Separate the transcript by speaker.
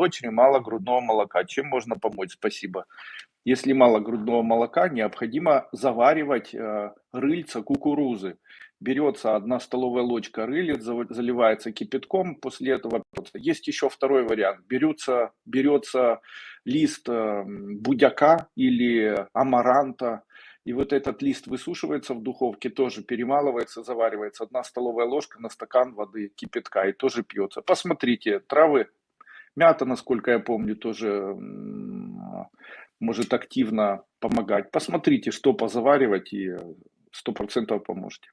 Speaker 1: дочери мало грудного молока. Чем можно помочь? Спасибо. Если мало грудного молока, необходимо заваривать э, рыльца кукурузы. Берется одна столовая ложка рылец, заливается кипятком, после этого есть еще второй вариант. Берется, берется лист э, будяка или амаранта, и вот этот лист высушивается в духовке, тоже перемалывается, заваривается. Одна столовая ложка на стакан воды кипятка и тоже пьется. Посмотрите, травы, мята, насколько я помню, тоже может активно помогать. Посмотрите, что позаваривать и сто процентов поможете.